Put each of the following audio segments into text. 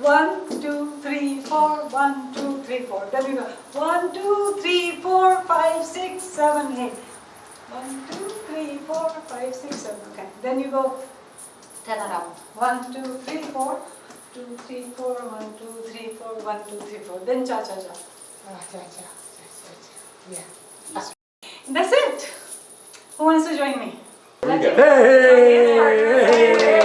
we did one, two, three, four, one, two, three, four. Then we go one, two, three, four, five, six, seven, eight. One, two, three, four, five, six, seven. Okay. Then you go ten around. One, two, three, four. Two, three, four, one, two, three, four, one, two, three, four. Then cha cha cha. Ah, cha cha. cha, cha, cha. Yeah. That's it. Who wants to join me? That's it. Hey!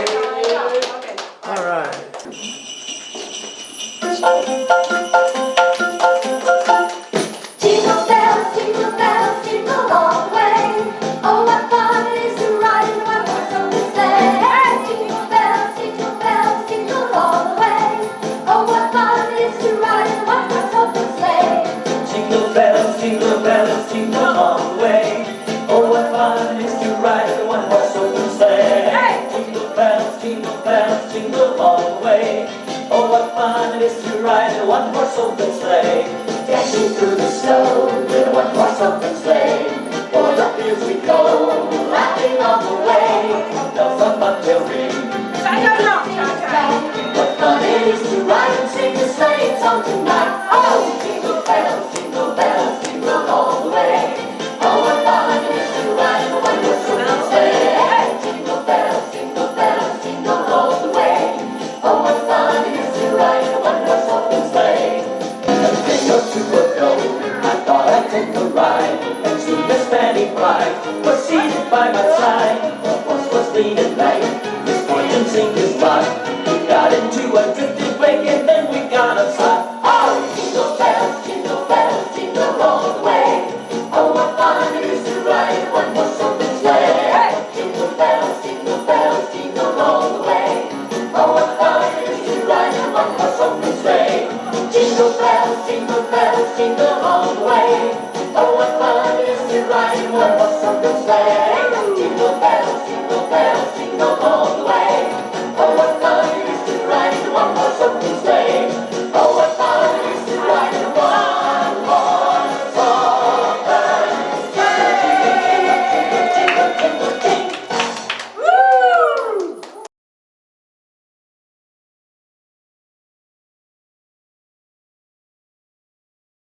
Jingle all the way. Oh. Oh, what fun it is to ride in one horse open sleigh. Jingle bells, jingle bells, jingle all the way. What fun it is to ride in one horse open sleigh. Jingle bells, jingle bells, jingle all the way. What fun it is to ride in a one-horse open sleigh. Jingle bells, jingle bells, jingle all the way. What fun it is to ride in a one-horse open sleigh. Dashing through the snow in a one-horse open sleigh. O'er the fields we go, laughing all the way. Bells on bobtail ring. What fun it is to ride and sing the sleigh song tonight. Oh, one-horse open sleigh. A thing or two I thought I'd take a ride. And soon Miss Fanny Bright was seated by my side. The horse was lean and light, his fortune seemed his lot. We got into a drifted wake and then we got upside. Jingle all the way. Oh, what fun is to ride in one horse open sleigh.